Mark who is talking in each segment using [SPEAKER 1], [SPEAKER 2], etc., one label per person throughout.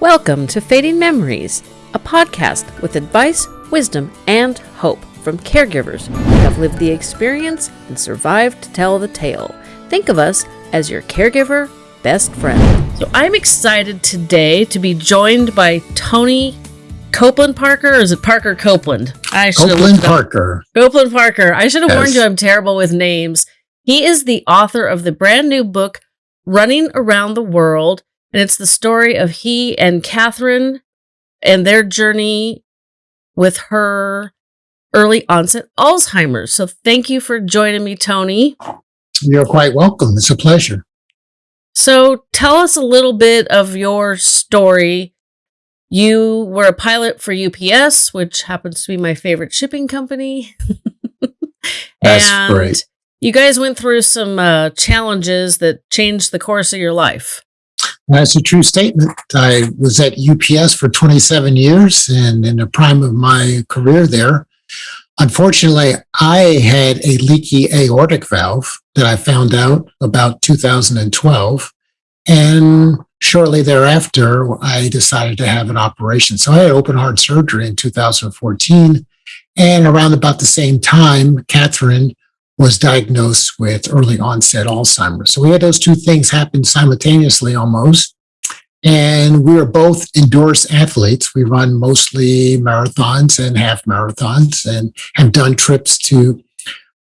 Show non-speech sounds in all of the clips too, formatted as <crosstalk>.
[SPEAKER 1] Welcome to Fading Memories, a podcast with advice, wisdom, and hope from caregivers who have lived the experience and survived to tell the tale. Think of us as your caregiver best friend. So I'm excited today to be joined by Tony Copeland Parker, or is it Parker Copeland?
[SPEAKER 2] I should Copeland Parker.
[SPEAKER 1] Copeland Parker. I should have yes. warned you I'm terrible with names. He is the author of the brand new book, Running Around the World, and it's the story of he and Catherine and their journey with her early onset Alzheimer's. So thank you for joining me, Tony.
[SPEAKER 2] You're quite welcome. It's a pleasure.
[SPEAKER 1] So tell us a little bit of your story. You were a pilot for UPS, which happens to be my favorite shipping company. <laughs>
[SPEAKER 2] That's and great.
[SPEAKER 1] You guys went through some uh, challenges that changed the course of your life.
[SPEAKER 2] That's a true statement. I was at UPS for 27 years and in the prime of my career there. Unfortunately, I had a leaky aortic valve that I found out about 2012. And shortly thereafter, I decided to have an operation. So I had open heart surgery in 2014. And around about the same time, Catherine was diagnosed with early onset Alzheimer's. So we had those two things happen simultaneously almost. And we are both endurance athletes. We run mostly marathons and half marathons and have done trips to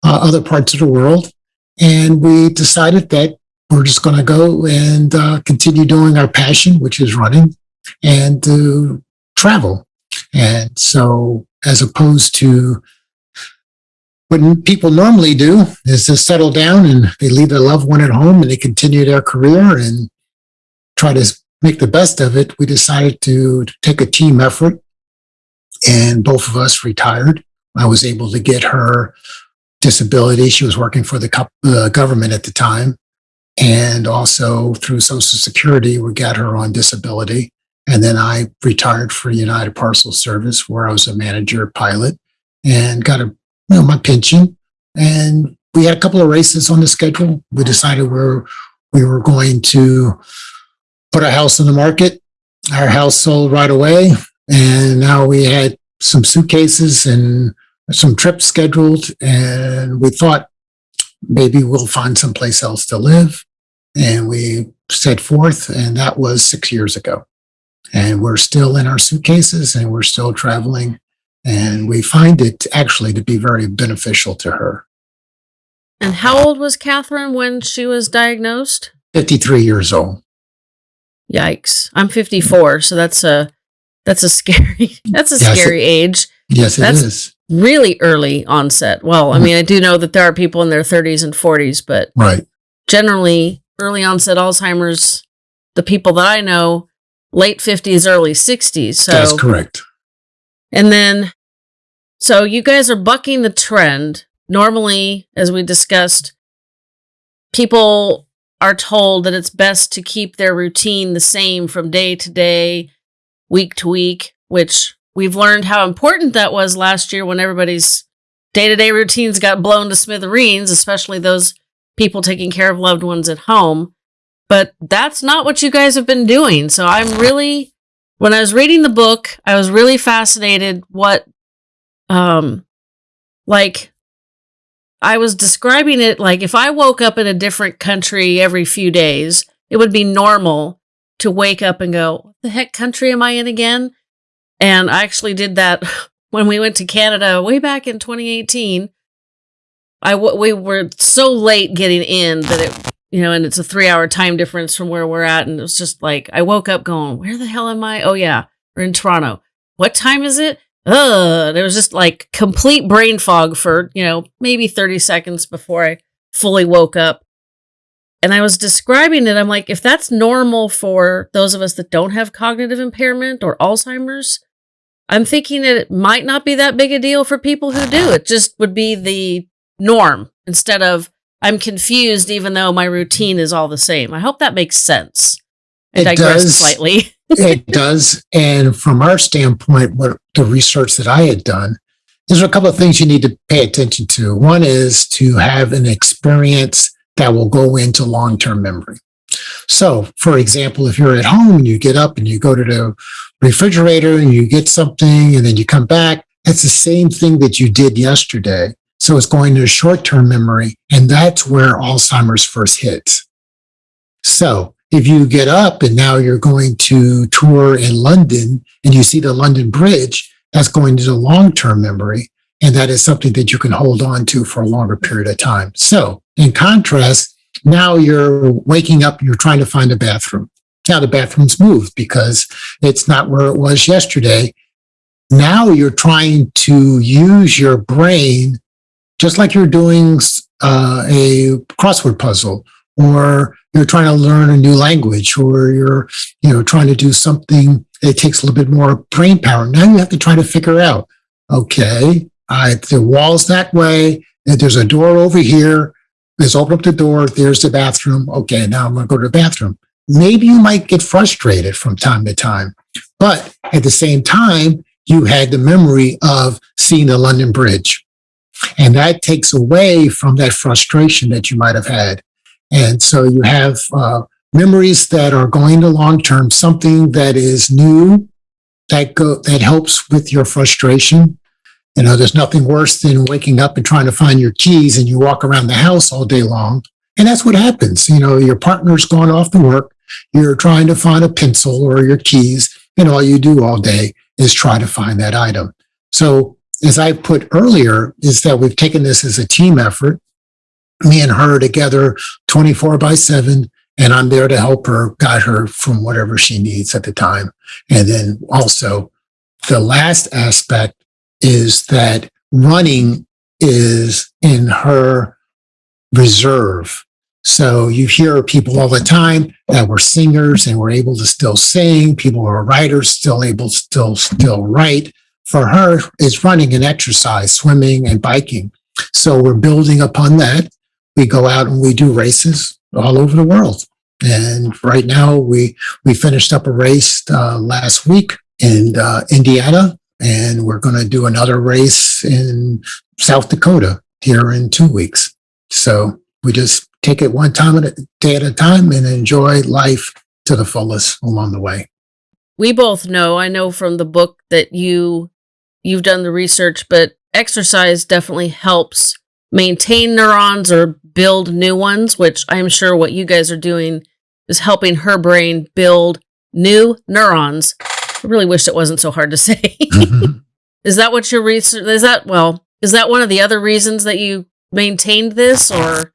[SPEAKER 2] uh, other parts of the world. And we decided that we're just going to go and uh, continue doing our passion, which is running, and to travel. And so, as opposed to what people normally do is to settle down and they leave their loved one at home and they continue their career and try to make the best of it. We decided to take a team effort and both of us retired. I was able to get her disability. She was working for the uh, government at the time. And also through Social Security, we got her on disability. And then I retired for United Parcel Service, where I was a manager pilot and got a you know, my pension. And we had a couple of races on the schedule. We decided we were, we were going to put our house on the market. Our house sold right away. And now we had some suitcases and some trips scheduled. And we thought maybe we'll find someplace else to live. And we set forth, and that was six years ago. And we're still in our suitcases and we're still traveling and we find it actually to be very beneficial to her.
[SPEAKER 1] And how old was Catherine when she was diagnosed?
[SPEAKER 2] 53 years old.
[SPEAKER 1] Yikes. I'm 54, so that's a that's a <laughs> scary that's a yes, scary
[SPEAKER 2] it,
[SPEAKER 1] age.
[SPEAKER 2] Yes, it
[SPEAKER 1] that's
[SPEAKER 2] is.
[SPEAKER 1] Really early onset. Well, I mm. mean, I do know that there are people in their 30s and 40s, but
[SPEAKER 2] right.
[SPEAKER 1] generally early onset Alzheimer's, the people that I know, late 50s, early 60s. So
[SPEAKER 2] That's correct.
[SPEAKER 1] And then, so you guys are bucking the trend. Normally, as we discussed, people are told that it's best to keep their routine the same from day to day, week to week, which we've learned how important that was last year when everybody's day to day routines got blown to smithereens, especially those people taking care of loved ones at home. But that's not what you guys have been doing. So I'm really when I was reading the book, I was really fascinated what um like I was describing it like if I woke up in a different country every few days, it would be normal to wake up and go, "What the heck country am I in again?" And I actually did that <laughs> when we went to Canada way back in 2018. I we were so late getting in that it you know, and it's a three hour time difference from where we're at. And it was just like, I woke up going, where the hell am I? Oh, yeah, we're in Toronto. What time is it? Ugh. There was just like complete brain fog for, you know, maybe 30 seconds before I fully woke up. And I was describing it. I'm like, if that's normal for those of us that don't have cognitive impairment or Alzheimer's, I'm thinking that it might not be that big a deal for people who do. It just would be the norm instead of I'm confused, even though my routine is all the same. I hope that makes sense. I
[SPEAKER 2] it does slightly. <laughs> it does. And from our standpoint, what the research that I had done, there's a couple of things you need to pay attention to. One is to have an experience that will go into long term memory. So, for example, if you're at home and you get up and you go to the refrigerator and you get something and then you come back, that's the same thing that you did yesterday. So it's going to short-term memory, and that's where Alzheimer's first hits. So if you get up and now you're going to tour in London and you see the London Bridge, that's going to the long-term memory. And that is something that you can hold on to for a longer period of time. So in contrast, now you're waking up, you're trying to find a bathroom. Now the bathroom's moved because it's not where it was yesterday. Now you're trying to use your brain just like you're doing uh, a crossword puzzle or you're trying to learn a new language or you're you know trying to do something that takes a little bit more brain power. Now you have to try to figure out okay I, the wall's that way there's a door over here let's open up the door there's the bathroom okay now i'm going to go to the bathroom. Maybe you might get frustrated from time to time but at the same time you had the memory of seeing the london bridge. And that takes away from that frustration that you might have had and so you have uh, memories that are going to long term, something that is new that go that helps with your frustration. You know, there's nothing worse than waking up and trying to find your keys and you walk around the house all day long. And that's what happens. You know, your partner's gone off to work, you're trying to find a pencil or your keys, and all you do all day is try to find that item. So as I put earlier, is that we've taken this as a team effort me and her together 24 by 7 and i'm there to help her guide her from whatever she needs at the time. And then also the last aspect is that running is in her reserve. So you hear people all the time that were singers and were able to still sing. People who are writers still able to still still write. For her is running and exercise swimming and biking. So we're building upon that we go out and we do races all over the world. And right now, we we finished up a race uh, last week in uh, Indiana, and we're going to do another race in South Dakota here in two weeks. So we just take it one time at a day at a time and enjoy life to the fullest along the way.
[SPEAKER 1] We both know, I know from the book that you you've done the research, but exercise definitely helps maintain neurons or build new ones, which I'm sure what you guys are doing is helping her brain build new neurons. I really wish it wasn't so hard to <laughs> say. Mm-hmm. <laughs> is that what your research is that well, is that one of the other reasons that you maintained this or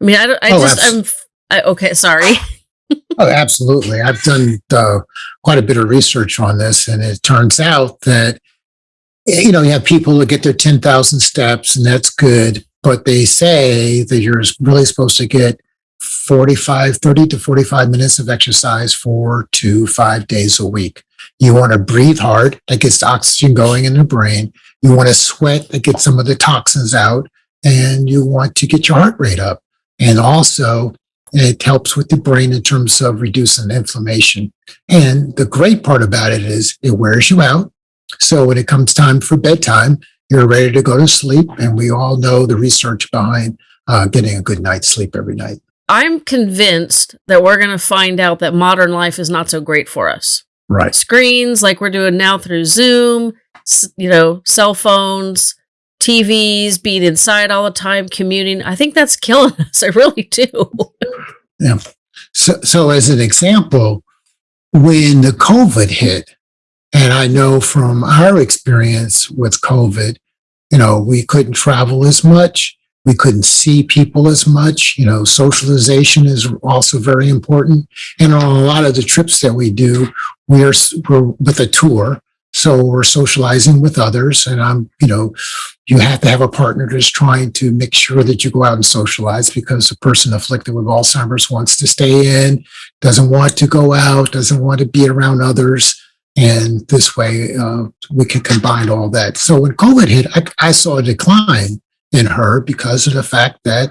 [SPEAKER 1] I mean, I, don't, I oh, just, I'm, I, okay, sorry. <laughs>
[SPEAKER 2] oh, absolutely. I've done uh, quite a bit of research on this, and it turns out that you know, you have people that get their 10,000 steps and that's good, but they say that you're really supposed to get 45, 30 to 45 minutes of exercise four to five days a week. You want to breathe hard, that gets oxygen going in the brain. You want to sweat, that gets some of the toxins out. And you want to get your heart rate up. And also, it helps with the brain in terms of reducing inflammation. And the great part about it is it wears you out. So when it comes time for bedtime, you're ready to go to sleep. And we all know the research behind uh, getting a good night's sleep every night.
[SPEAKER 1] I'm convinced that we're going to find out that modern life is not so great for us.
[SPEAKER 2] Right.
[SPEAKER 1] Screens like we're doing now through Zoom, you know, cell phones, TVs, being inside all the time, commuting. I think that's killing <laughs> us. I really do.
[SPEAKER 2] yeah. So, so as an example, when the COVID hit, and I know from our experience with COVID, you know, we couldn't travel as much. We couldn't see people as much. You know, socialization is also very important. And on a lot of the trips that we do, we're, we're with a tour. So we're socializing with others. And I'm, you know, you have to have a partner that's trying to make sure that you go out and socialize because a person afflicted with Alzheimer's wants to stay in, doesn't want to go out, doesn't want to be around others. And this way, uh, we can combine all that. So when COVID hit, I, I, saw a decline in her because of the fact that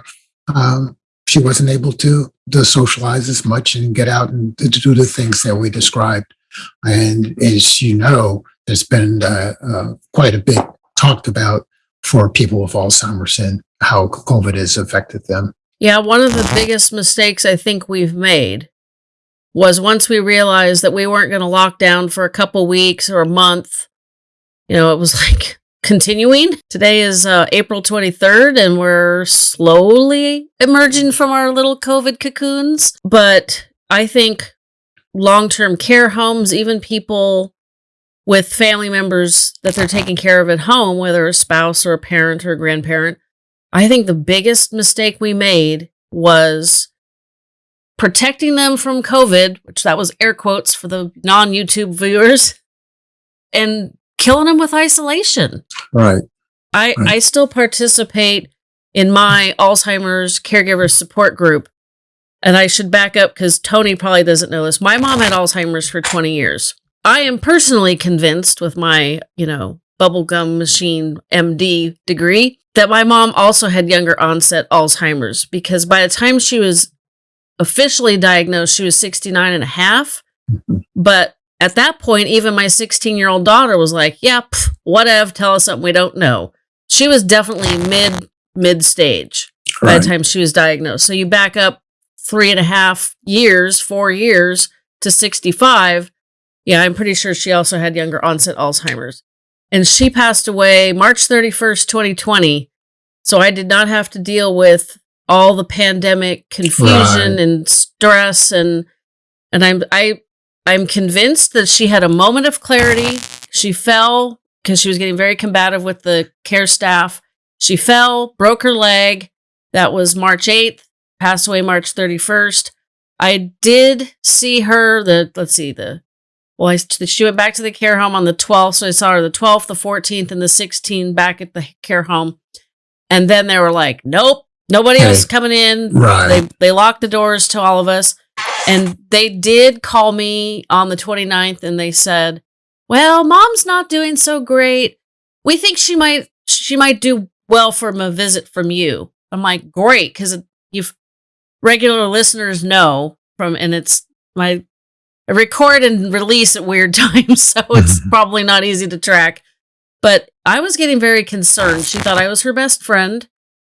[SPEAKER 2] um, she wasn't able to, to socialize as much and get out and to do the things that we described. And as you know, there's been uh, uh, quite a bit talked about for people with Alzheimer's and how COVID has affected them.
[SPEAKER 1] Yeah, one of the biggest mistakes I think we've made was once we realized that we weren't going to lock down for a couple weeks or a month. You know, it was <laughs> like continuing. Today is uh, April 23rd, and we're slowly emerging from our little COVID cocoons. But I think long term care homes, even people with family members that they're taking care of at home, whether a spouse or a parent or a grandparent, I think the biggest mistake we made was protecting them from COVID, which that was air quotes for the non YouTube viewers, and killing them with isolation.
[SPEAKER 2] Right.
[SPEAKER 1] I,
[SPEAKER 2] Right.
[SPEAKER 1] I still participate in my Alzheimer's caregiver support group. And I should back up because Tony probably doesn't know this. My mom had Alzheimer's for 20 years. I am personally convinced with my, you know, bubblegum machine MD degree that my mom also had younger onset Alzheimer's because by the time she was officially diagnosed, she was 69 and a half. Mm-hmm. But at that point, even my 16 year old daughter was like, yeah, pff, whatever, tell us something we don't know. She was definitely mid mid stage by the time she was diagnosed. So you back up three and a half years, four years to 65. Yeah, I'm pretty sure she also had younger onset Alzheimer's. And she passed away March 31st, 2020. So I did not have to deal with all the pandemic confusion
[SPEAKER 2] Right.
[SPEAKER 1] and stress and and I'm I I'm convinced that she had a moment of clarity. She fell because she was getting very combative with the care staff. She fell, broke her leg. That was March 8th, passed away March 31st. I did see her the let's see the well, I, she went back to the care home on the 12th, so I saw her the 12th, the 14th, and the 16th back at the care home. And then they were like, "Nope, nobody
[SPEAKER 2] Hey.
[SPEAKER 1] coming in."
[SPEAKER 2] Right.
[SPEAKER 1] They they locked the doors to all of us, and they did call me on the 29th, and they said, "Well, mom's not doing so great. We think she might she might do well from a visit from you." I'm like, "Great," because you've regular listeners know from, and it's my I record and release at weird <laughs> times, so it's mm-hmm. probably not easy to track. But I was getting very concerned. She thought I was her best friend,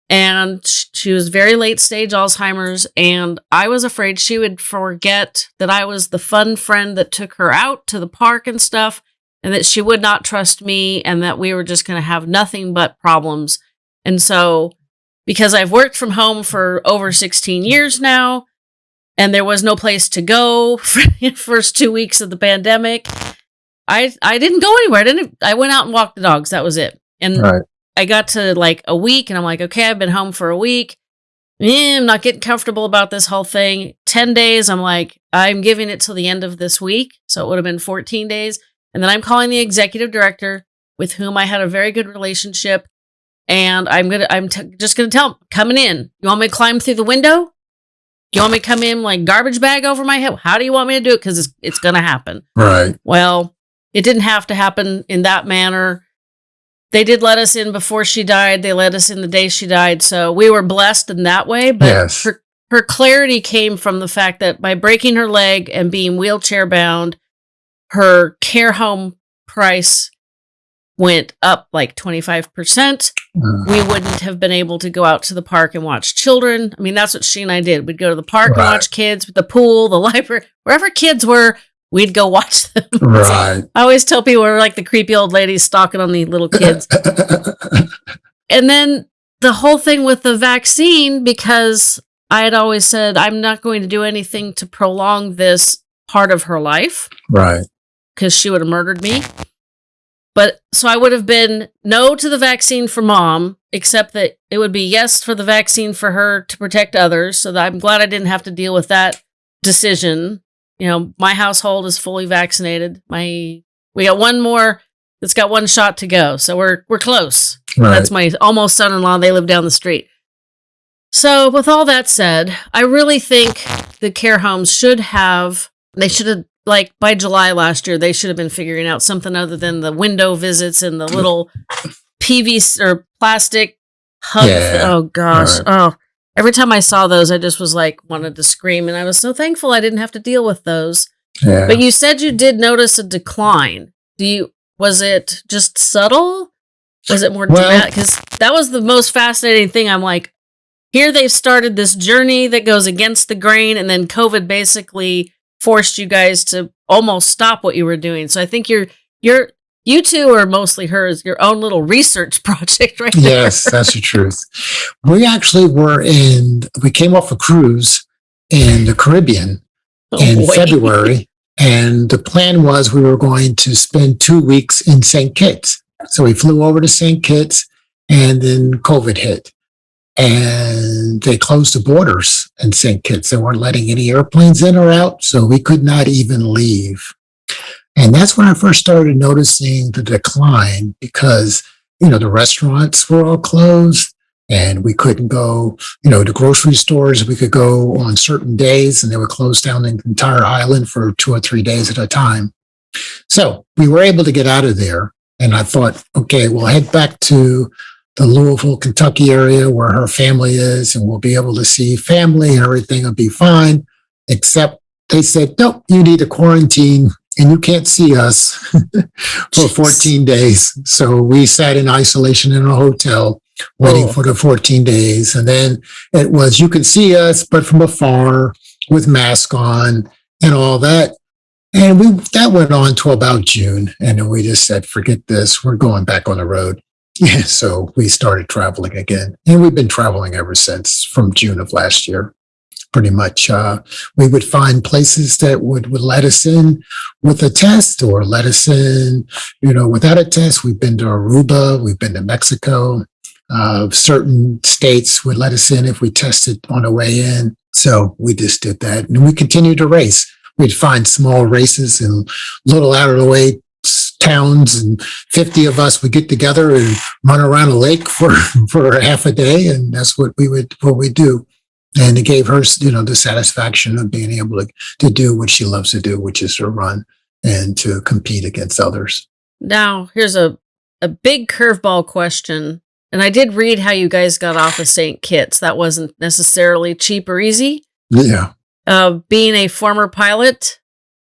[SPEAKER 1] and she was very late stage Alzheimer's, and I was afraid she would forget that I was the fun friend that took her out to the park and stuff, and that she would not trust me, and that we were just going to have nothing but problems. And so, because I've worked from home for over 16 years now, and there was no place to go <laughs> for the first two weeks of the pandemic. I I didn't go anywhere. I didn't. I went out and walked the dogs. That was it. And
[SPEAKER 2] Right.
[SPEAKER 1] I got to like a week, and I'm like, okay, I've been home for a week. Eh, I'm not getting comfortable about this whole thing. Ten days. I'm like, I'm giving it till the end of this week, so it would have been 14 days. And then I'm calling the executive director, with whom I had a very good relationship, and I'm gonna. I'm t- just gonna tell him coming in. You want me to climb through the window? You want me to come in like garbage bag over my head? How do you want me to do it? Because it's, it's going to happen.
[SPEAKER 2] Right.
[SPEAKER 1] Well, it didn't have to happen in that manner. They did let us in before she died. They let us in the day she died. So we were blessed in that way. But
[SPEAKER 2] Yes.
[SPEAKER 1] her, her clarity came from the fact that by breaking her leg and being wheelchair bound, her care home price went up like 25%
[SPEAKER 2] Uh,
[SPEAKER 1] we wouldn't have been able to go out to the park and watch children. I mean, that's what she and I did. We'd go to the park and watch kids, with the pool, the <laughs> library, wherever kids were, we'd go watch them.
[SPEAKER 2] right. <laughs>
[SPEAKER 1] I always tell people we're like the creepy old ladies stalking on the little kids. <laughs> and then the whole thing with the vaccine, because I had always said, I'm not going to do anything to prolong this part of her life
[SPEAKER 2] right.
[SPEAKER 1] because she would have murdered me. But so I would have been no to the vaccine for mom, except that it would be yes for the vaccine for her to protect others. So that I'm glad I didn't have to deal with that decision. You know, my household is fully vaccinated. My we got one more that's got one shot to go. So we're we're close.
[SPEAKER 2] Right.
[SPEAKER 1] That's my almost son-in-law. They live down the street. So, with all that said, I really think the care homes should have. They should have like by July last year. They should have been figuring out something other than the window visits and the little PVC or plastic hug.
[SPEAKER 2] Yeah.
[SPEAKER 1] Oh gosh.
[SPEAKER 2] Right.
[SPEAKER 1] Oh, every time I saw those, I just was like wanted to scream, and I was so thankful I didn't have to deal with those.
[SPEAKER 2] yeah.
[SPEAKER 1] But you said you did notice a decline. Do you? Was it just subtle? Was it more
[SPEAKER 2] Well-
[SPEAKER 1] dramatic? Because that was the most fascinating thing. I'm like, here they've started this journey that goes against the grain, and then COVID basically forced you guys to almost stop what you were doing. So I think you're you're you two are mostly hers, your own little research <laughs> project, right? there.
[SPEAKER 2] Yes, that's the truth. We actually were in, we came off a cruise in the Caribbean
[SPEAKER 1] Oh,
[SPEAKER 2] in
[SPEAKER 1] boy.
[SPEAKER 2] February. And the plan was we were going to spend two weeks in St. Kitts. So we flew over to St. Kitts and then COVID hit. And they closed the borders in St. Kitts. They weren't letting any airplanes in or out. So we could not even leave. And that's when I first started noticing the decline because, you know, the restaurants were all closed and we couldn't go, you know, to grocery stores. We could go on certain days and they would close down the entire island for two or three days at a time. So we were able to get out of there. And I thought, okay, we'll head back to the Louisville, Kentucky area where her family is, and we'll be able to see family and everything will be fine. Except they said, nope, you need to quarantine and you can't see us <laughs> for 14 days. So we sat in isolation in a hotel waiting
[SPEAKER 1] Oh.
[SPEAKER 2] for the 14 days. And then it was, you can see us, but from afar with mask on and all that. And we, that went on to about June. And then we just said, forget this. We're going back on the road. <laughs> Yeah. So we started traveling again and we've been traveling ever since from June of last year. Pretty much, uh, we would find places that would, would let us in with a test or let us in, you know, without a test. We've been to Aruba, we've been to Mexico, uh, certain states would let us in if we tested on the way in. So we just did that and we continued to race. We'd find small races in little out of the way towns and 50 of us would get together and run around a lake for, <laughs> for half a day. And that's what we would, what we do. And it gave her, you know, the satisfaction of being able to, to do what she loves to do, which is to run and to compete against others.
[SPEAKER 1] Now, here's a, a big curveball question. And I did read how you guys got off of St. Kitts. That wasn't necessarily cheap or easy.
[SPEAKER 2] Yeah.
[SPEAKER 1] Uh, being a former pilot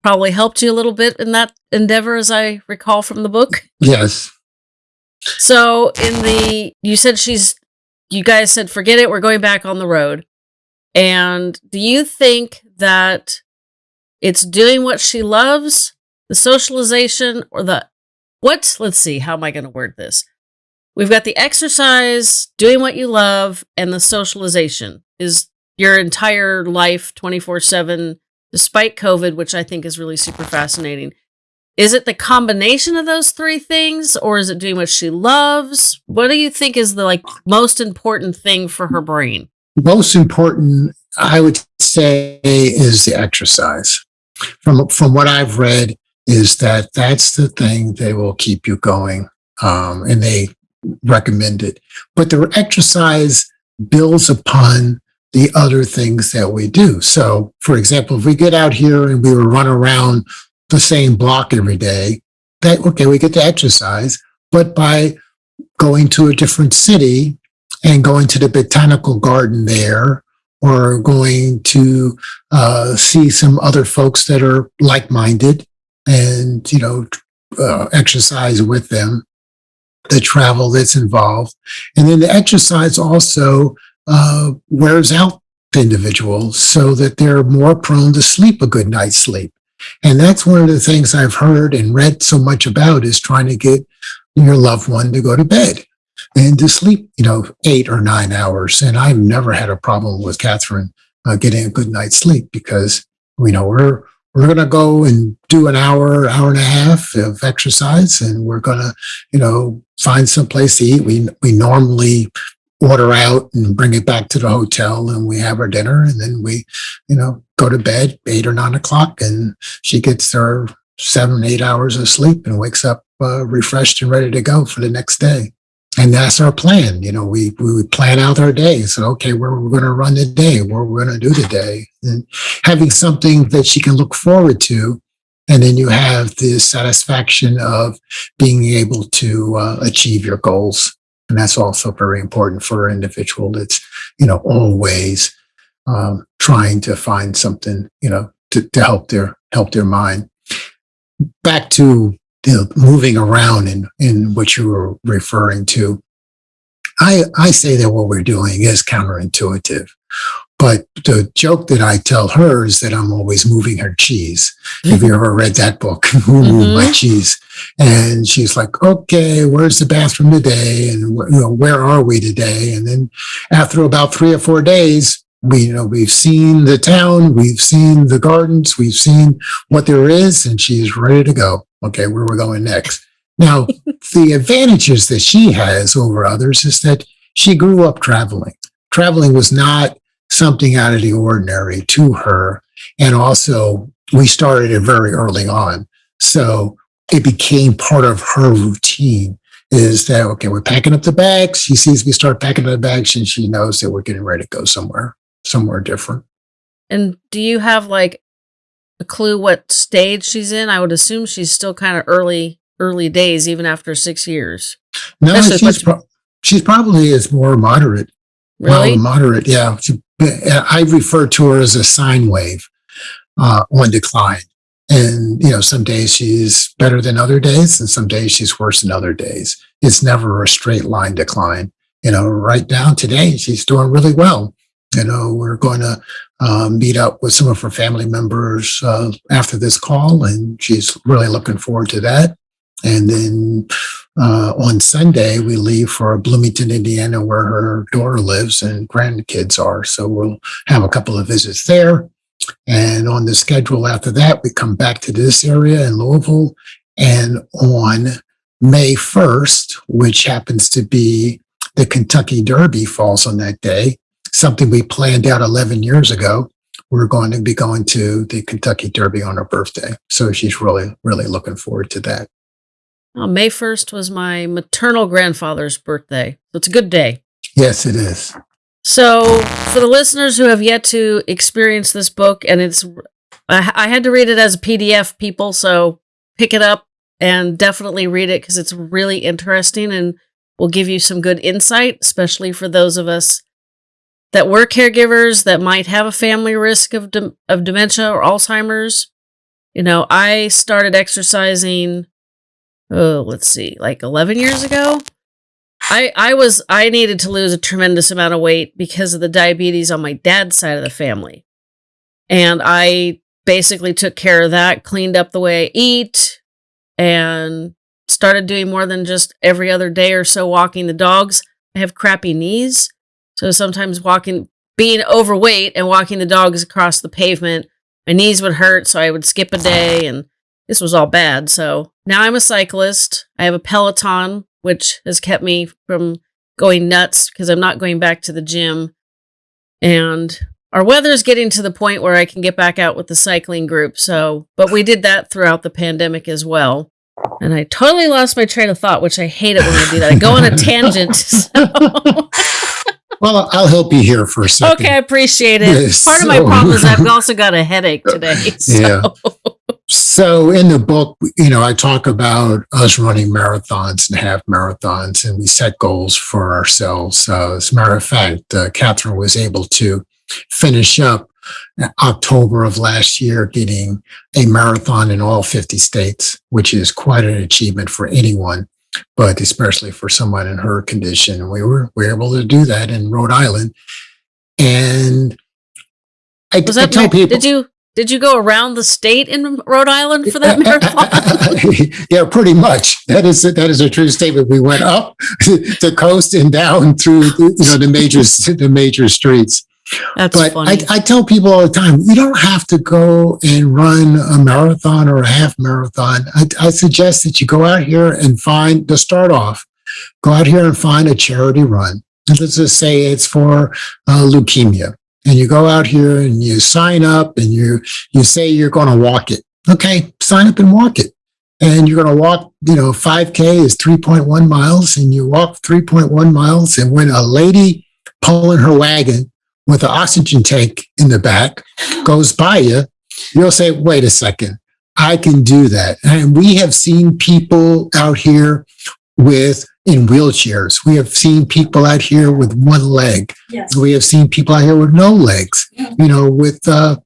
[SPEAKER 1] probably helped you a little bit in that endeavor, as I recall from the book.
[SPEAKER 2] Yes.
[SPEAKER 1] So, in the, you said she's, you guys said, forget it, we're going back on the road. And do you think that it's doing what she loves, the socialization, or the, what? Let's see, how am I going to word this? We've got the exercise, doing what you love, and the socialization. Is your entire life 24 7, despite COVID, which I think is really super fascinating. Is it the combination of those three things, or is it doing what she loves? What do you think is the like most important thing for her brain?
[SPEAKER 2] Most important, I would say, is the exercise. From from what I've read, is that that's the thing that will keep you going, um, and they recommend it. But the exercise builds upon the other things that we do. So, for example, if we get out here and we run around the same block every day, that okay, we get to exercise, but by going to a different city and going to the botanical garden there or going to uh, see some other folks that are like-minded and you know uh, exercise with them the travel that's involved. And then the exercise also uh, wears out the individual so that they're more prone to sleep a good night's sleep. And that's one of the things i've heard and read so much about is trying to get your loved one to go to bed and to sleep, you know, eight or nine hours. And I've never had a problem with Catherine uh, getting a good night's sleep because we know we're we're going to go and do an hour, hour and a half of exercise, and we're going to, you know, find some place to eat. We we normally order out and bring it back to the hotel, and we have our dinner, and then we, you know, go to bed eight or nine o'clock, and she gets her seven, eight hours of sleep and wakes up uh, refreshed and ready to go for the next day and that's our plan. You know, we we plan out our day. So, okay, where we're going to run the day, what we're going to do today, and having something that she can look forward to, and then you have the satisfaction of being able to uh, achieve your goals, and that's also very important for an individual that's you know always um, trying to find something you know to, to help their help their mind. Back to you know, moving around in, in what you were referring to. I, I say that what we're doing is counterintuitive. But the joke that I tell her is that I'm always moving her cheese. Have you ever read that book? <laughs> Who moved mm-hmm. my cheese? And she's like, okay, where's the bathroom today? And you know, where are we today? And then after about three or four days, we, you know, we've seen the town, we've seen the gardens, we've seen what there is, and she's ready to go. Okay, where we're going next. Now, <laughs> the advantages that she has over others is that she grew up traveling. Traveling was not something out of the ordinary to her. And also, we started it very early on. So it became part of her routine is that, okay, we're packing up the bags. She sees me start packing up the bags and she knows that we're getting ready to go somewhere, somewhere different.
[SPEAKER 1] And do you have like a clue what stage she's in? I would assume she's still kind of early, early days, even after six years.
[SPEAKER 2] No,
[SPEAKER 1] Especially
[SPEAKER 2] she's, pro- she's probably is more moderate.
[SPEAKER 1] Really?
[SPEAKER 2] Mild, moderate, yeah. She- I refer to her as a sine wave uh, on decline. And, you know, some days she's better than other days, and some days she's worse than other days. It's never a straight line decline. You know, right now today, she's doing really well. You know, we're going to um, meet up with some of her family members uh, after this call, and she's really looking forward to that. And then uh, on Sunday, we leave for Bloomington, Indiana, where her daughter lives and grandkids are. So we'll have a couple of visits there. And on the schedule after that, we come back to this area in Louisville. And on May 1st, which happens to be the Kentucky Derby falls on that day, something we planned out 11 years ago. We're going to be going to the Kentucky Derby on her birthday. So she's really, really looking forward to that.
[SPEAKER 1] Oh, May 1st was my maternal grandfather's birthday. So it's a good day.
[SPEAKER 2] Yes, it is.
[SPEAKER 1] So, for the listeners who have yet to experience this book, and it's, I, I had to read it as a PDF, people, so pick it up and definitely read it because it's really interesting and will give you some good insight, especially for those of us that were caregivers that might have a family risk of, dem- of dementia or Alzheimer's. You know, I started exercising, oh, let's see, like 11 years ago. I I was I needed to lose a tremendous amount of weight because of the diabetes on my dad's side of the family. And I basically took care of that, cleaned up the way I eat and started doing more than just every other day or so walking the dogs. I have crappy knees, so sometimes walking being overweight and walking the dogs across the pavement, my knees would hurt, so I would skip a day and this was all bad. So now I'm a cyclist. I have a Peloton, which has kept me from going nuts because I'm not going back to the gym. And our weather is getting to the point where I can get back out with the cycling group. So, but we did that throughout the pandemic as well. And I totally lost my train of thought, which I hate it when I do that. I go on a tangent. <laughs> So.
[SPEAKER 2] Well, I'll help you here for a second.
[SPEAKER 1] okay, I appreciate it. <laughs> Part of my problem is I've also got a headache today. <laughs> So.
[SPEAKER 2] Yeah. So in the book, you know, I talk about us running marathons and half marathons, and we set goals for ourselves. Uh, as a matter of fact, uh, Catherine was able to finish up October of last year, getting a marathon in all 50 states, which is quite an achievement for anyone, but especially for someone in her condition. We were, we were able to do that in Rhode Island. And I,
[SPEAKER 1] Was
[SPEAKER 2] I
[SPEAKER 1] that
[SPEAKER 2] tell
[SPEAKER 1] mar-
[SPEAKER 2] people,
[SPEAKER 1] Did you did you go around the state in Rhode Island for that <laughs> marathon? <laughs>
[SPEAKER 2] yeah, pretty much. That is that is a true statement. We went up <laughs> the coast and down through you know the major the major streets.
[SPEAKER 1] That's
[SPEAKER 2] But
[SPEAKER 1] funny.
[SPEAKER 2] I, I tell people all the time, you don't have to go and run a marathon or a half marathon. I, I suggest that you go out here and find to start off, go out here and find a charity run. And let's just say it's for uh, leukemia, and you go out here and you sign up and you you say you're going to walk it. Okay, sign up and walk it. And you're going to walk, you know, 5K is 3.1 miles, and you walk 3.1 miles. And when a lady pulling her wagon with an oxygen tank in the back goes by you, you'll say, wait a second, I can do that. And we have seen people out here with in wheelchairs. We have seen people out here with one leg.
[SPEAKER 3] Yes.
[SPEAKER 2] We have seen people out here with no legs, you know, with, uh,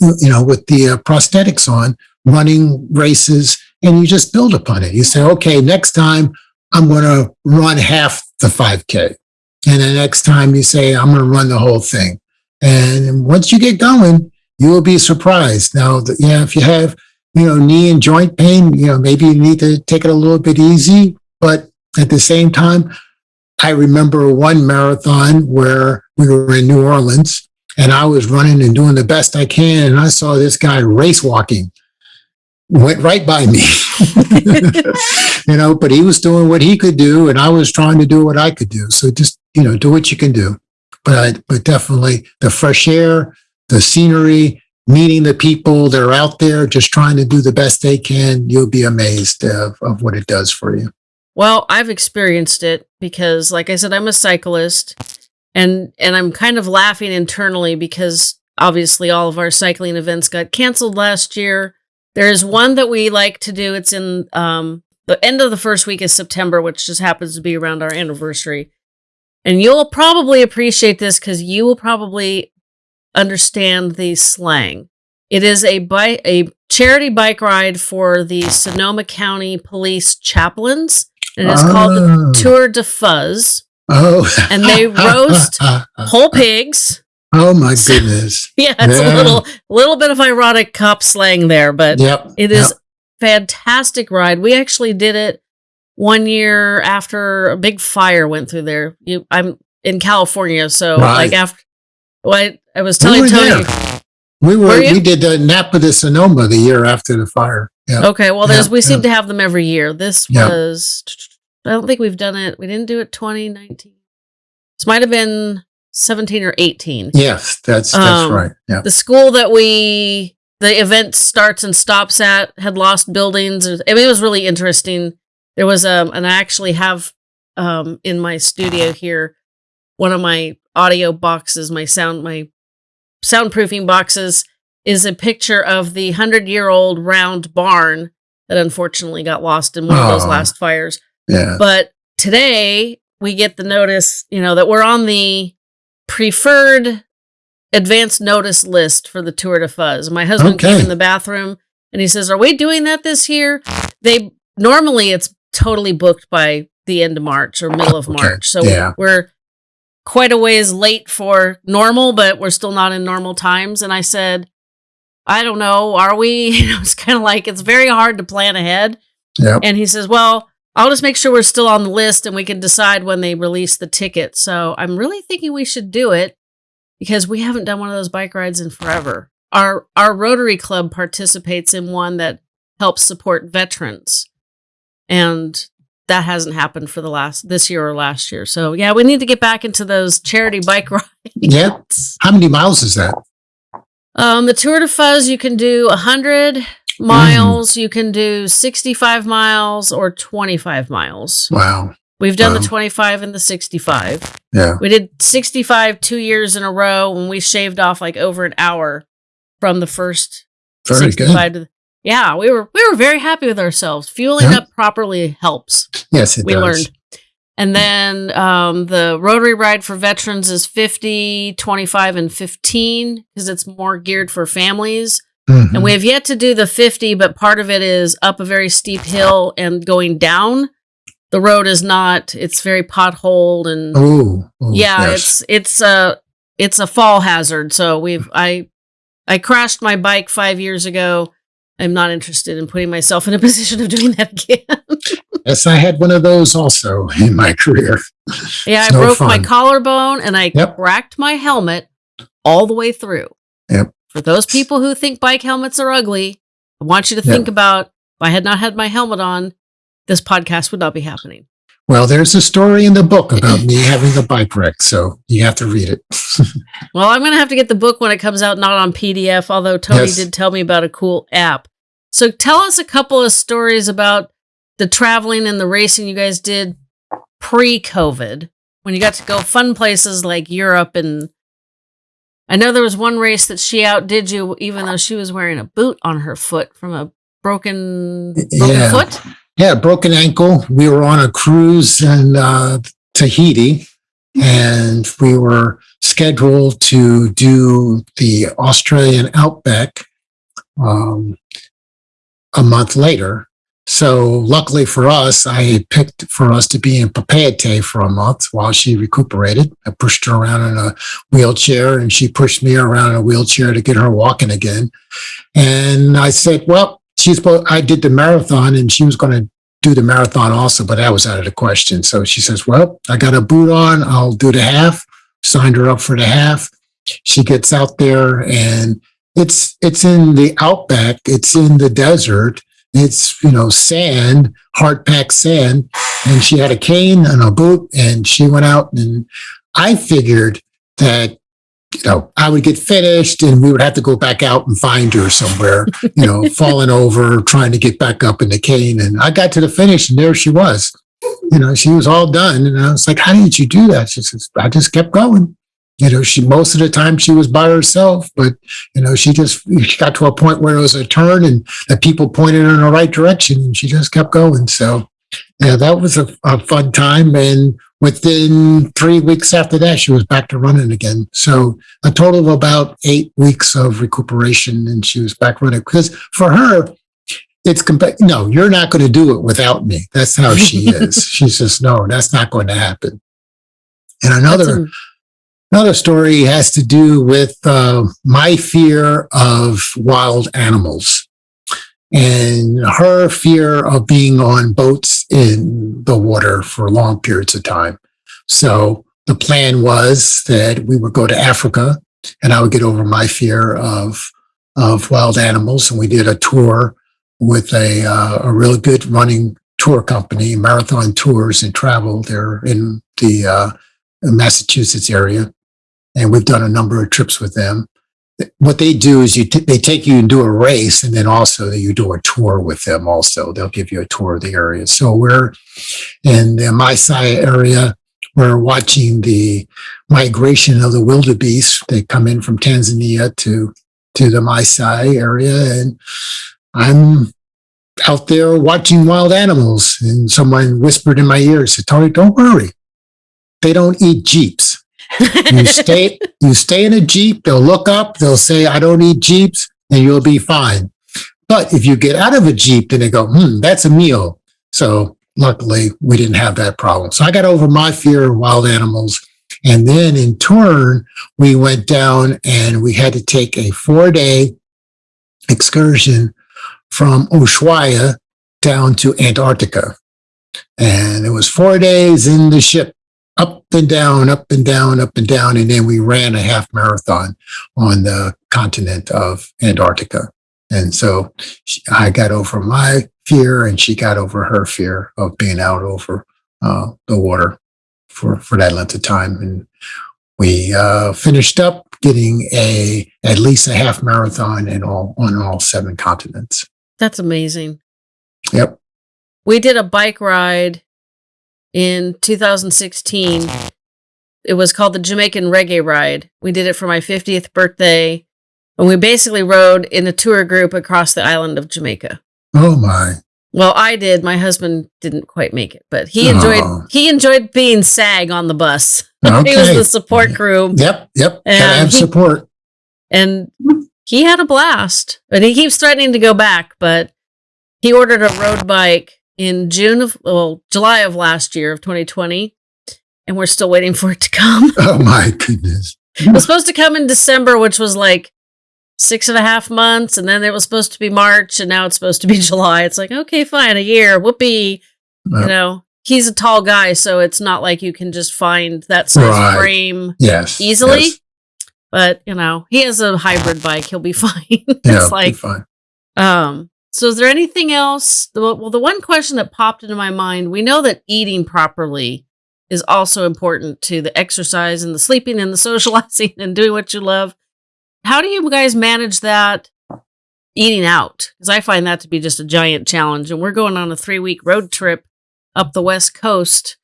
[SPEAKER 2] you know, with the uh, prosthetics on running races and you just build upon it. You say, okay, next time I'm going to run half the 5K. And the next time you say, I'm going to run the whole thing. And once you get going, you will be surprised. Now, yeah, if you have, you know, knee and joint pain, you know, maybe you need to take it a little bit easy. But at the same time, I remember one marathon where we were in New Orleans and I was running and doing the best I can. And I saw this guy race walking, went right by me, <laughs> you know, but he was doing what he could do and I was trying to do what I could do. So just, you know, do what you can do. But, I, but definitely the fresh air, the scenery, meeting the people that are out there just trying to do the best they can, you'll be amazed of, of what it does for you.
[SPEAKER 1] Well, I've experienced it because like I said I'm a cyclist and and I'm kind of laughing internally because obviously all of our cycling events got canceled last year. There is one that we like to do. It's in um, the end of the first week of September, which just happens to be around our anniversary. And you'll probably appreciate this because you will probably understand the slang. It is a bike, a charity bike ride for the Sonoma County Police Chaplains, and it's oh. called the oh. Tour de Fuzz.
[SPEAKER 2] Oh,
[SPEAKER 1] and they roast <laughs> whole pigs
[SPEAKER 2] Oh my goodness! <laughs>
[SPEAKER 1] yeah, it's yeah. a little little bit of ironic cop slang there, but yep. it is yep. fantastic ride. We actually did it one year after a big fire went through there. You, I'm in California, so right. like after what I was telling we Tony.
[SPEAKER 2] There. We were, were we did the Napa de Sonoma the year after the fire.
[SPEAKER 1] Yeah. Okay, well, there's we seem to have them every year. This was I don't think we've done it. We didn't do it 2019. This might have been 17 or 18.
[SPEAKER 2] Yes, that's that's um, right. Yeah.
[SPEAKER 1] The school that we the event starts and stops at had lost buildings. I mean, it was really interesting. There was um and I actually have um in my studio here one of my audio boxes, my sound my soundproofing boxes is a picture of the 100-year-old round barn that unfortunately got lost in one of those last fires.
[SPEAKER 2] Yeah.
[SPEAKER 1] But today we get the notice, you know, that we're on the preferred advance notice list for the Tour de Fuzz. My husband okay. came in the bathroom and he says, Are we doing that this year? They normally it's totally booked by the end of March or middle of March. So yeah. we're quite a ways late for normal, but we're still not in normal times. And I said, I don't know, are we? <laughs> You know, it's kind of like it's very hard to plan ahead.
[SPEAKER 2] Yep.
[SPEAKER 1] And he says, Well, I'll just make sure we're still on the list and we can decide when they release the ticket. So I'm really thinking we should do it because we haven't done one of those bike rides in forever. Our our Rotary Club participates in one that helps support veterans. And that hasn't happened for the last this year or last year. So yeah, we need to get back into those charity bike <laughs> rides.
[SPEAKER 2] Yeah. How many miles is that?
[SPEAKER 1] Um, the Tour de Fuzz you can do a hundred miles, mm. you can do 65 miles or 25 miles.
[SPEAKER 2] Wow.
[SPEAKER 1] We've done wow. the 25 and the 65.
[SPEAKER 2] Yeah.
[SPEAKER 1] We did 65 two years in a row when we shaved off like over an hour from the first
[SPEAKER 2] very 65 good. to
[SPEAKER 1] yeah, we were we were very happy with ourselves. Fueling yeah. up properly helps.
[SPEAKER 2] Yes, it does.
[SPEAKER 1] we
[SPEAKER 2] does.
[SPEAKER 1] learned. And then um, the Rotary Ride for Veterans is 50, 25, and 15 because it's more geared for families. Mm-hmm. And we have yet to do the 50, but part of it is up a very steep hill and going down. The road is not, it's very potholed and
[SPEAKER 2] oh,
[SPEAKER 1] yeah, yes. it's it's a it's a fall hazard. So we've I I crashed my bike five years ago. I'm not interested in putting myself in a <laughs> position of doing that again. <laughs>
[SPEAKER 2] yes, I had one of those also in my career.
[SPEAKER 1] Yeah, it's I no broke fun. my collarbone and I yep. cracked my helmet all the way through.
[SPEAKER 2] Yep.
[SPEAKER 1] For those people who think bike helmets are ugly, I want you to think about if I had not had my helmet on, this podcast would not be happening.
[SPEAKER 2] Well, there's a story in the book about me having the bike wreck, so you have to read it. <laughs>
[SPEAKER 1] well, I'm going to have to get the book when it comes out, not on PDF, although Tony yes. did tell me about a cool app. So tell us a couple of stories about the traveling and the racing you guys did pre COVID when you got to go fun places like Europe and I know there was one race that she outdid you, even though she was wearing a boot on her foot from a broken, broken yeah. foot.
[SPEAKER 2] Yeah, broken ankle. We were on a cruise in uh, Tahiti, and we were scheduled to do the Australian Outback um, a month later. So luckily for us, I picked for us to be in Papeete for a month while she recuperated. I pushed her around in a wheelchair and she pushed me around in a wheelchair to get her walking again. And I said, well, she's, I did the marathon and she was going to do the marathon also, but that was out of the question. So she says, well, I got a boot on. I'll do the half. Signed her up for the half. She gets out there and it's, it's in the outback. It's in the desert. It's, you know, sand, hard packed sand. And she had a cane and a boot and she went out and I figured that you know, I would get finished and we would have to go back out and find her somewhere, you know, <laughs> falling over, trying to get back up in the cane. And I got to the finish and there she was. You know, she was all done. And I was like, how did you do that? She says, I just kept going. You know, she most of the time she was by herself, but you know, she just she got to a point where it was a turn and the people pointed her in the right direction and she just kept going. So yeah, that was a, a fun time. And within three weeks after that, she was back to running again. So a total of about eight weeks of recuperation and she was back running. Because for her, it's compa- no, you're not going to do it without me. That's how she is. <laughs> she says, no, that's not going to happen. And another, another story has to do with uh, my fear of wild animals and her fear of being on boats in the water for long periods of time. So the plan was that we would go to Africa and I would get over my fear of, of wild animals. And we did a tour with a, uh, a really good running tour company, Marathon Tours and Travel. They're in the uh, Massachusetts area. And we've done a number of trips with them what they do is you they take you and do a race and then also you do a tour with them also. They'll give you a tour of the area. So we're in the Maasai area. We're watching the migration of the wildebeest. They come in from Tanzania to to the Maasai area and I'm out there watching wild animals and someone whispered in my ear said Tony don't worry. They don't eat jeeps you stay, you stay in a Jeep, they'll look up, they'll say, I don't eat Jeeps, and you'll be fine. But if you get out of a Jeep, then they go, hmm, that's a meal. So luckily we didn't have that problem. So I got over my fear of wild animals. And then in turn, we went down and we had to take a four day excursion from Ushuaia down to Antarctica. And it was four days in the ship up and down, up and down, up and down. And then we ran a half marathon on the continent of Antarctica. And so she, I got over my fear and she got over her fear of being out over uh, the water for, for that length of time. And we uh, finished up getting a at least a half marathon in all on all seven continents.
[SPEAKER 1] That's amazing.
[SPEAKER 2] Yep.
[SPEAKER 1] We did a bike ride in 2016. It was called the Jamaican Reggae Ride. We did it for my 50th birthday. And we basically rode in a tour group across the island of Jamaica.
[SPEAKER 2] Oh my.
[SPEAKER 1] Well, I did. My husband didn't quite make it, but he enjoyed oh. he enjoyed being SAG on the bus. Okay. <laughs> he was the support crew.
[SPEAKER 2] Yep, yep. And have he, support.
[SPEAKER 1] And he had a blast. But he keeps threatening to go back, but he ordered a road bike in June of, well, July of last year of 2020, and we're still waiting for it to come. <laughs>
[SPEAKER 2] Oh my goodness.
[SPEAKER 1] it was supposed to come in December, which was like six and a half months, and then it was supposed to be March, and now it's supposed to be <laughs> July. It's like, okay, fine, a year, whoopee. You know, he's a tall guy, so it's not like you can just find that size right. frame
[SPEAKER 2] yes,
[SPEAKER 1] easily.
[SPEAKER 2] Yes.
[SPEAKER 1] But you know, he has a hybrid bike; he'll be <laughs> fine. it's
[SPEAKER 2] yeah,
[SPEAKER 1] like,
[SPEAKER 2] fine.
[SPEAKER 1] um, so, is there anything else? Well, the one question that popped into my mind we know that eating properly is also important to the exercise and the sleeping and the <laughs> socializing and doing what you love. How do you guys manage that eating out? Because I find that to be just a giant challenge. And we're going on a three week road trip up the West Coast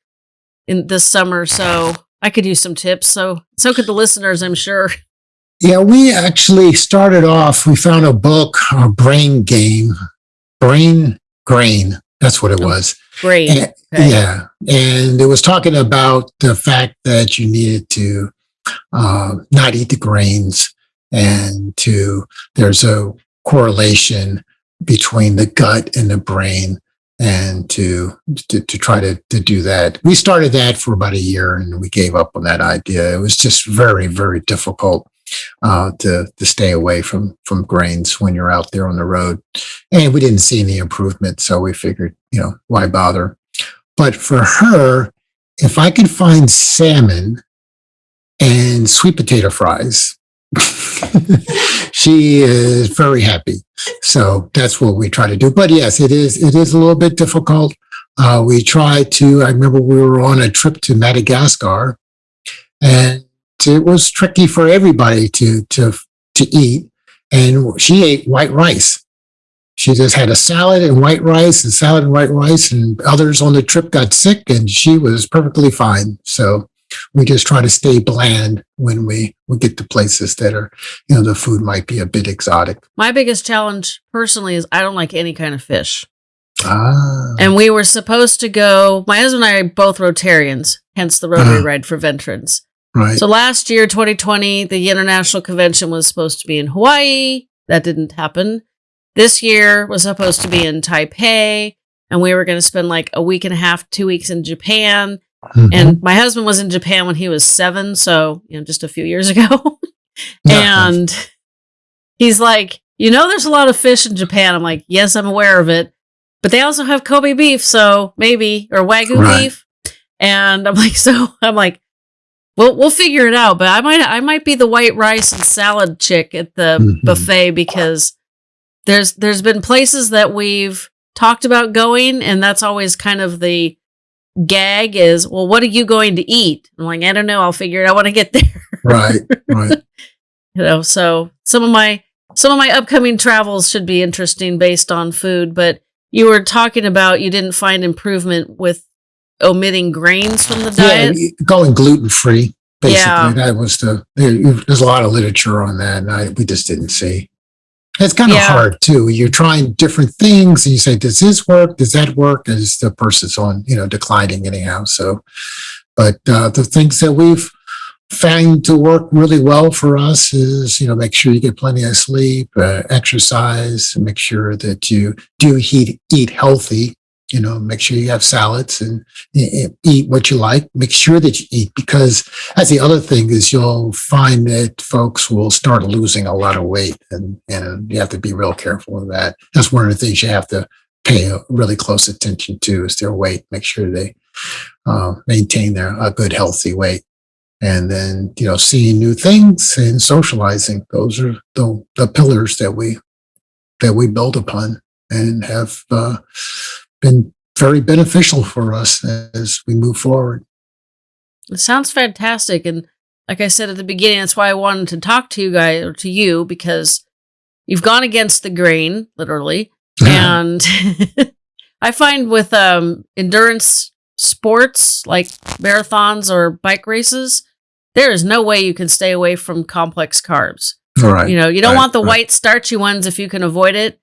[SPEAKER 1] in this summer. So, I could use some tips. So, so could the listeners, I'm sure. <laughs>
[SPEAKER 2] Yeah, we actually started off, we found a book, a brain game, brain grain. That's what it oh, was.
[SPEAKER 1] Brain.
[SPEAKER 2] And, okay. Yeah. And it was talking about the fact that you needed to uh, not eat the grains and to, there's a correlation between the gut and the brain and to, to, to try to, to do that. We started that for about a year and we gave up on that idea. It was just very, very difficult uh, to to stay away from from grains when you're out there on the road. And we didn't see any improvement, so we figured, you know, why bother? But for her, if I could find salmon and sweet potato fries, <laughs> she is very happy. So that's what we try to do. But yes, it is it is a little bit difficult. Uh, we try to. I remember we were on a trip to Madagascar, and it was tricky for everybody to to to eat. And she ate white rice. She just had a salad and white rice and salad and white rice, and others on the trip got sick, and she was perfectly fine. So we just try to stay bland when we we get to places that are, you know, the food might be a bit exotic.
[SPEAKER 1] My biggest challenge personally is I don't like any kind of fish.
[SPEAKER 2] Ah,
[SPEAKER 1] And we were supposed to go, my husband and I are both Rotarians, hence the Rotary
[SPEAKER 2] Uh-huh.
[SPEAKER 1] Ride for Veterans.
[SPEAKER 2] Right.
[SPEAKER 1] So last year, 2020, the international convention was supposed to be in Hawaii. That didn't happen. This year was supposed to be in Taipei, and we were going to spend like a week and a half, two weeks in Japan.
[SPEAKER 2] Mhm.
[SPEAKER 1] And my husband was in Japan when he was seven, so you know, just a few years ago. <laughs> And he's like, you know, there's a lot of fish in Japan. I'm like, yes, I'm aware of it, but they also have Kobe beef, so maybe or Wagyu
[SPEAKER 2] Right.
[SPEAKER 1] beef. And I'm like, <laughs> so I'm like, we'll we'll figure it out. But I might I might be the white rice and salad chick at the
[SPEAKER 2] Mhm.
[SPEAKER 1] buffet because there's there's been places that we've talked about going, and that's always kind of the gag is, well, what are you going to eat? I'm like, I don't know. I'll figure it out when I get <laughs> there.
[SPEAKER 2] right. Right. <laughs>
[SPEAKER 1] you know so some of my some of my upcoming travels should be interesting based on food but you were talking about you didn't find improvement with omitting grains from the diet.
[SPEAKER 2] Yeah, going gluten free. Basically,
[SPEAKER 1] Yeah.
[SPEAKER 2] that was the. There, there's a lot of literature on that, and I, we just didn't see. It's kind of
[SPEAKER 1] Yeah.
[SPEAKER 2] hard too. You're trying different things, and you say, "Does this work? Does that work?" As the person's on, you know, declining anyhow. So, but uh, the things that we've found to work really well for us is, you know, make sure you get plenty of sleep, uh, exercise, make sure that you do eat eat healthy. You know, make sure you have salads and e- e- eat what you like. Make sure that you eat because that's the other thing is you'll find that folks will start losing a lot of weight and, and you have to be real careful of that. That's one of the things you have to pay really close attention to is their weight. Make sure they uh, maintain their a good healthy weight. And then, you know, seeing new things and socializing. Those are the, the pillars that we that we build upon and have uh, been very beneficial for us as we move forward.
[SPEAKER 1] it sounds fantastic and like i said at the beginning that's why i wanted to talk to you guys or to you because you've gone against the grain literally <laughs> and <laughs> i find with um endurance sports like marathons or bike races there is no way you can stay away from complex carbs
[SPEAKER 2] right.
[SPEAKER 1] you know you don't
[SPEAKER 2] right,
[SPEAKER 1] want the
[SPEAKER 2] right.
[SPEAKER 1] white starchy ones if you can avoid it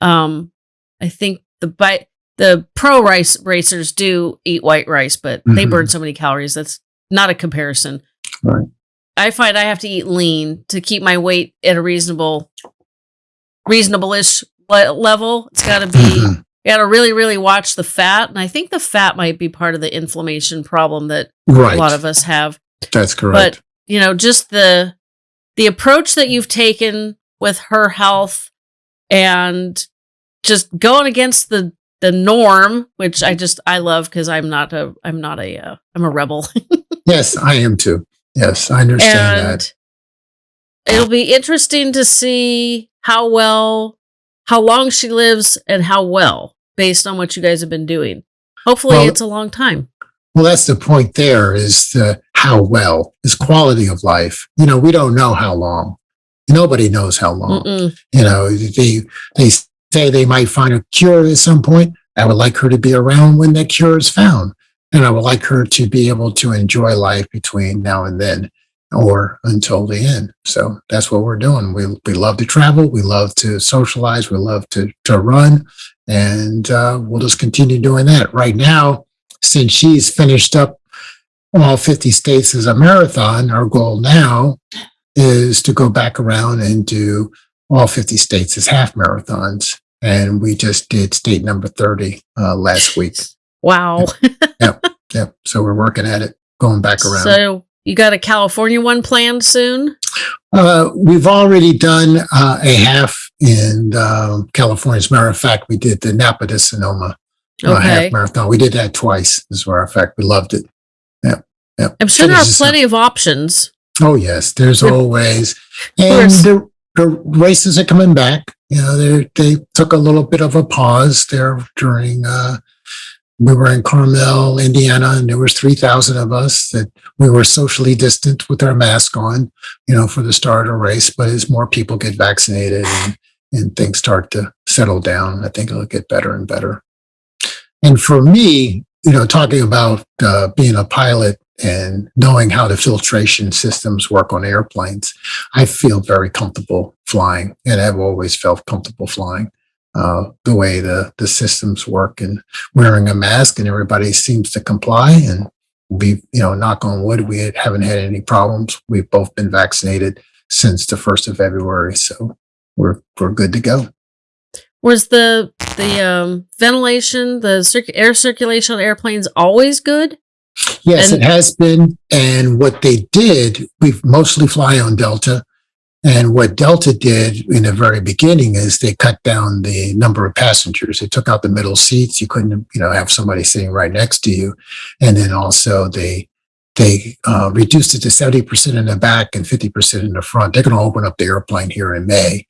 [SPEAKER 1] um i think the bike the pro rice racers do eat white rice but they
[SPEAKER 2] Mhm.
[SPEAKER 1] burn so many calories that's not a comparison
[SPEAKER 2] Right.
[SPEAKER 1] i find i have to eat lean to keep my weight at a reasonable reasonable-ish le- level it's got to be you got to really really watch the fat and i think the fat might be part of the inflammation problem that
[SPEAKER 2] Right.
[SPEAKER 1] a lot of us have
[SPEAKER 2] That's correct.
[SPEAKER 1] but you know just the the approach that you've taken with her health and just going against the the norm which i just i love because i'm not a i'm not a uh, i'm a rebel <laughs>
[SPEAKER 2] yes, I am too. Yes, I understand
[SPEAKER 1] and
[SPEAKER 2] that.
[SPEAKER 1] it'll be interesting to see how well how long she lives and how well based on what you guys have been doing hopefully
[SPEAKER 2] Well-
[SPEAKER 1] it's a long time
[SPEAKER 2] Well, that's the point there is the how well is quality of life. You know, we don't know how long. Nobody knows how long.
[SPEAKER 1] Mm-mm.
[SPEAKER 2] You know, they they say they might find a cure at some point. I would like her to be around when that cure is found. And I would like her to be able to enjoy life between now and then or until the end. So that's what we're doing. We, we love to travel. We love to socialize. We love to, to run. And uh, we'll just continue doing that. Right now, since she's finished up all 50 states as a marathon, our goal now is to go back around and do all 50 states as half marathons. And we just did state number 30 uh, last week.
[SPEAKER 1] Wow.
[SPEAKER 2] Yep. So we're working at it, going back around.
[SPEAKER 1] So you got a California one planned soon?
[SPEAKER 2] Uh, we've already done uh, a half in um, California. As a matter of fact, we did the Napa to Sonoma uh,
[SPEAKER 1] Okay.
[SPEAKER 2] half marathon. We did that twice. As a matter of fact, we loved it. Yep. Yep.
[SPEAKER 1] I'm sure there are plenty of options.
[SPEAKER 2] Oh yes, there's always, and the races are coming back. You know, they they took a little bit of a pause there during. Uh, we were in Carmel, Indiana, and there was three thousand of us that we were socially distant with our mask on. You know, for the start of race. But as more people get vaccinated and and things start to settle down, I think it'll get better and better. And for me, you know, talking about uh, being a pilot and knowing how the filtration systems work on airplanes, I feel very comfortable flying, and I've always felt comfortable flying. Uh, the way the the systems work and wearing a mask, and everybody seems to comply. And we, you know, knock on wood, we haven't had any problems. We've both been vaccinated since the first of February, so we're we're good to go.
[SPEAKER 1] Was the the um, ventilation, the air circulation on airplanes always good?
[SPEAKER 2] Yes,
[SPEAKER 1] And-
[SPEAKER 2] it has been. And what they did, we mostly fly on Delta. And what Delta did in the very beginning is they cut down the number of passengers. They took out the middle seats. You couldn't, you know, have somebody sitting right next to you. And then also they they uh, reduced it to seventy percent in the back and fifty percent in the front. They're going to open up the airplane here in May,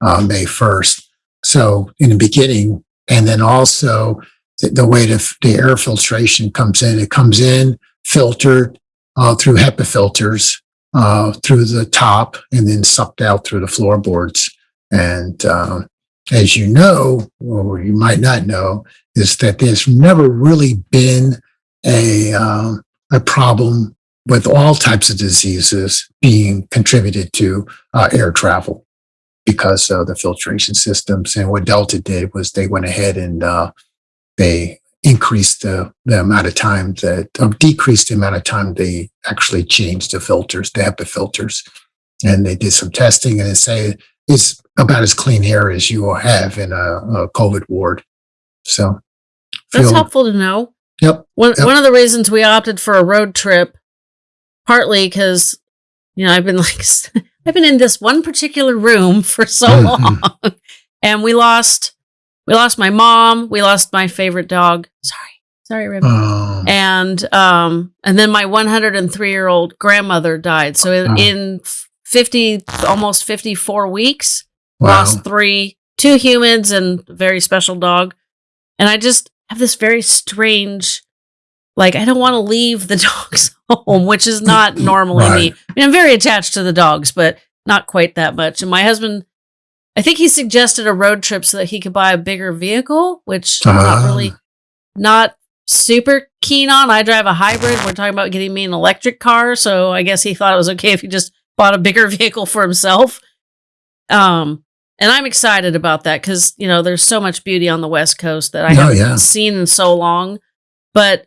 [SPEAKER 2] uh, May first. So in the beginning, and then also the, the way the, the air filtration comes in, it comes in filtered uh, through HEPA filters uh, through the top and then sucked out through the floorboards. And uh, as you know, or you might not know, is that there's never really been a um, a problem with all types of diseases being contributed to uh, air travel because of the filtration systems. And what Delta did was they went ahead and uh, they increased the, the amount of time that, or decreased the amount of time they actually changed the filters, the HEPA filters. And they did some testing and they say it's about as clean air as you will have in a, a COVID ward. So,
[SPEAKER 1] That's
[SPEAKER 2] feel-
[SPEAKER 1] helpful to know.
[SPEAKER 2] Yep.
[SPEAKER 1] One
[SPEAKER 2] Yep.
[SPEAKER 1] one of the reasons we opted for a road trip, partly because you know I've been <laughs> like I've been in this one particular room for so
[SPEAKER 2] Mhm.
[SPEAKER 1] long, and we lost we lost my mom, we lost my favorite dog. Sorry, sorry, Rib.
[SPEAKER 2] Um,
[SPEAKER 1] and um and then my 103 year old grandmother died. So in,
[SPEAKER 2] Oh.
[SPEAKER 1] in 50 almost 54 weeks,
[SPEAKER 2] wow.
[SPEAKER 1] lost three two humans and a very special dog and i just have this very strange like i don't want to leave the <laughs> dogs home which is not <laughs> normally
[SPEAKER 2] Right.
[SPEAKER 1] me i mean i'm very attached to the dogs but not quite that much and my husband i think he suggested a road trip so that he could buy a bigger vehicle which i'm not
[SPEAKER 2] Ah.
[SPEAKER 1] really not super keen on i drive a hybrid we're talking about getting me an electric car so i guess he thought it was okay if he just bought a bigger <laughs> vehicle for himself um and I'm excited about that because you know there's so much beauty on the West Coast that I
[SPEAKER 2] Oh,
[SPEAKER 1] haven't
[SPEAKER 2] yeah.
[SPEAKER 1] seen in so long. But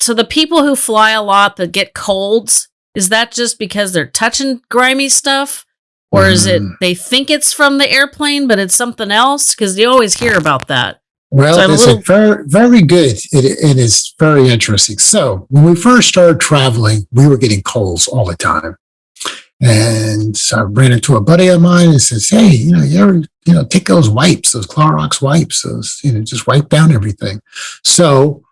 [SPEAKER 1] so the people who fly a lot that get colds, is that just because they're touching grimy stuff, or is it
[SPEAKER 2] Mm.
[SPEAKER 1] they think it's from the airplane but it's something else? Because you always hear about that.
[SPEAKER 2] Well,
[SPEAKER 1] So
[SPEAKER 2] it's
[SPEAKER 1] little-
[SPEAKER 2] a very, very good. It, it is very interesting. So when we first started traveling, we were getting colds all the time. And so I ran into a buddy of mine and says, Hey, you know, you ever, you know, take those wipes, those Clorox wipes, those, you know, just wipe down everything. So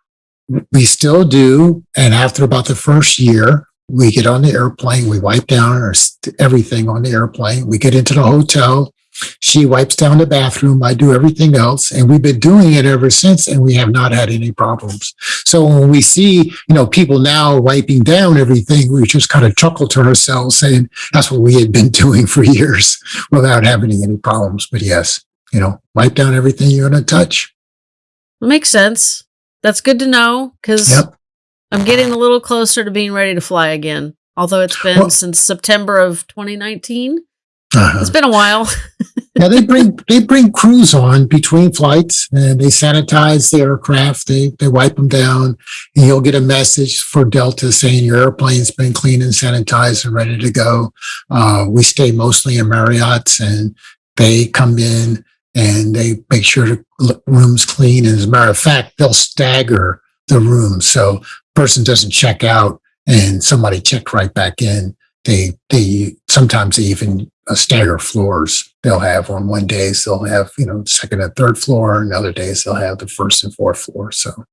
[SPEAKER 2] we still do. And after about the first year, we get on the airplane, we wipe down our, st- everything on the airplane. We get into the hotel. She wipes down the bathroom. I do everything else. And we've been doing it ever since, and we have not had any problems. So when we see, you know, people now wiping down everything, we just kind of chuckle to ourselves saying that's what we had been <laughs> doing for years without having any problems. But yes, you know, wipe down everything you're going to touch.
[SPEAKER 1] Makes sense. That's good to know because
[SPEAKER 2] Yep.
[SPEAKER 1] I'm getting a little closer to being ready to fly again. Although it's been
[SPEAKER 2] Well-
[SPEAKER 1] since September of 2019,
[SPEAKER 2] Uh-huh.
[SPEAKER 1] it's been a while. <laughs>
[SPEAKER 2] Yeah, they bring they bring crews on between flights and they sanitize the aircraft. They they wipe them down, and you'll get a message for Delta saying your airplane's been cleaned and sanitized and ready to go. Uh, we stay mostly in Marriott's, and they come in and they make sure the room's clean. And as a matter of fact, they'll stagger the rooms so person doesn't check out and somebody checked right back in. They they sometimes they even uh, stagger floors. They'll have on one days they'll have you know second and third floor, and other days they'll have the first and fourth floor. So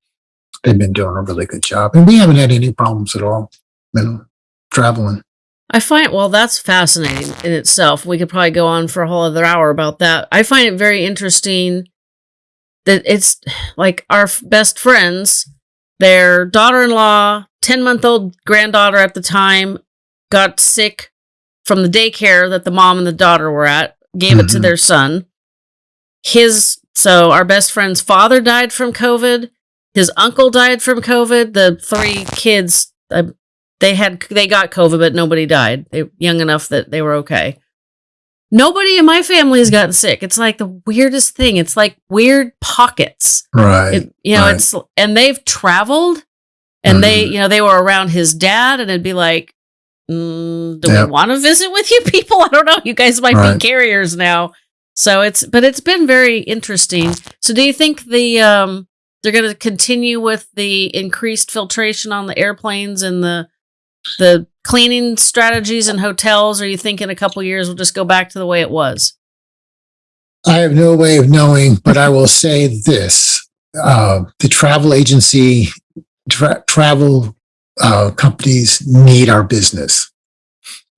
[SPEAKER 2] they've been doing a really good job, and we haven't had any problems at all. You know, traveling.
[SPEAKER 1] I find well that's fascinating in itself. We could probably go on for a whole other hour about that. I find it very interesting that it's like our best friends, their daughter-in-law, 10-month-old granddaughter at the time got sick from the daycare that the mom and the daughter were at, gave it to
[SPEAKER 2] Mhm.
[SPEAKER 1] their son. His so our best friend's father died from COVID. His uncle died from COVID. The three kids uh, they had they got COVID, but nobody died. They young enough that they were okay. Nobody in my family has gotten sick. It's like the weirdest thing. It's like weird pockets.
[SPEAKER 2] Right.
[SPEAKER 1] It, you know,
[SPEAKER 2] right.
[SPEAKER 1] it's and they've traveled, and they you know they were around his dad, and it'd be like, mm, do
[SPEAKER 2] Yep.
[SPEAKER 1] we want to visit with you <laughs> people? I don't know. You guys might
[SPEAKER 2] Right.
[SPEAKER 1] be carriers now. So it's but it's been very interesting. So do you think the um they're going to continue with the increased filtration on the airplanes and the the cleaning strategies in hotels or you think in a couple years we'll just go back to the way it was?
[SPEAKER 2] I have no way of knowing, but I will say this: uh, the travel agency, tra- travel uh, companies need our business,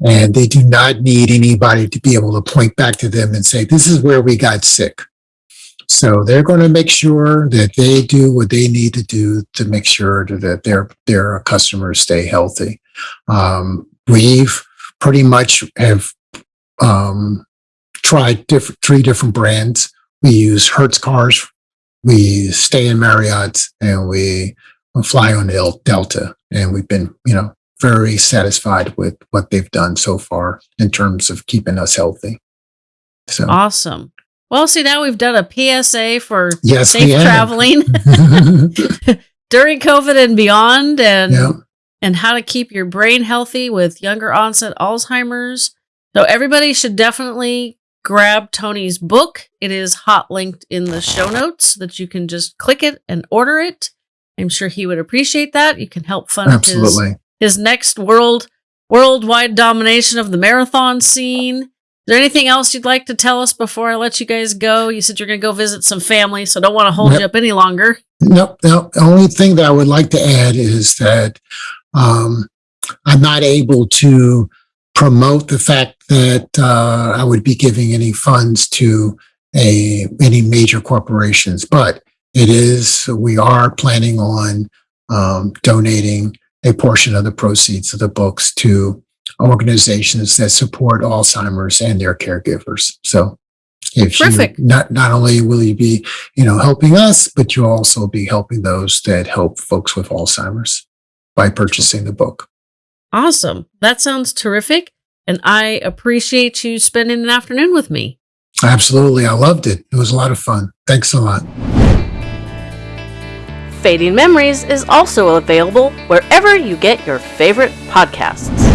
[SPEAKER 2] and they do not need anybody to be able to point back to them and say, "This is where we got sick." So they're going to make sure that they do what they need to do to make sure that their their customers stay healthy. Um, we've pretty much have um, tried different three different brands. We use Hertz cars, we stay in Marriott's, and we fly on Del- Delta. And we've been, you know, very satisfied with what they've done so far in terms of keeping us healthy. So
[SPEAKER 1] Awesome. Well, see now we've done a PSA for
[SPEAKER 2] yes,
[SPEAKER 1] safe traveling <laughs> <laughs> during COVID and beyond and
[SPEAKER 2] yeah,
[SPEAKER 1] and how to keep your brain healthy with younger onset Alzheimer's. So everybody should definitely grab Tony's book. It is hot linked in the show notes so that you can just click it and order it. I'm sure he would appreciate that. You can help fund his
[SPEAKER 2] absolutely.
[SPEAKER 1] his next world worldwide domination of the marathon scene. Is there anything else you'd like to tell us before I let you guys go? You said you're going to go visit some family, so don't want to hold you up any longer.
[SPEAKER 2] No, no. The only thing that I would like to add is that um, I'm not able to promote the fact that uh, I would be giving any funds to a any major corporations, but it is we are planning on um, donating a portion of the proceeds of the books to organizations that support Alzheimer's and their caregivers. So. If you, not not only will you be you know, helping us, but you'll also be helping those that help folks with Alzheimer's by purchasing the book.
[SPEAKER 1] Awesome. That sounds terrific. And I appreciate you spending an afternoon with me.
[SPEAKER 2] Absolutely. I loved it. It was a lot of fun. Thanks a lot.
[SPEAKER 1] Fading Memories is also available wherever you get your favorite podcasts.